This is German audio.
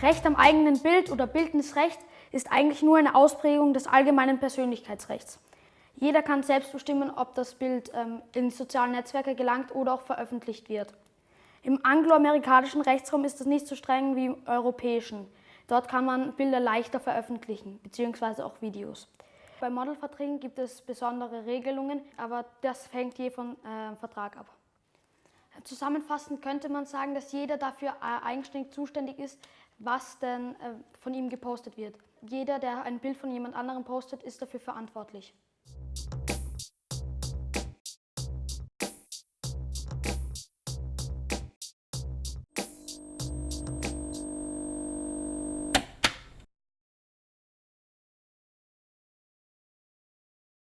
Recht am eigenen Bild oder Bildnisrecht ist eigentlich nur eine Ausprägung des allgemeinen Persönlichkeitsrechts. Jeder kann selbst bestimmen, ob das Bild ähm, in sozialen Netzwerke gelangt oder auch veröffentlicht wird. Im angloamerikanischen Rechtsraum ist das nicht so streng wie im europäischen. Dort kann man Bilder leichter veröffentlichen, beziehungsweise auch Videos. Bei Modelverträgen gibt es besondere Regelungen, aber das hängt je vom äh, Vertrag ab. Zusammenfassend könnte man sagen, dass jeder dafür äh, eigenständig zuständig ist, was denn äh, von ihm gepostet wird. Jeder, der ein Bild von jemand anderem postet, ist dafür verantwortlich.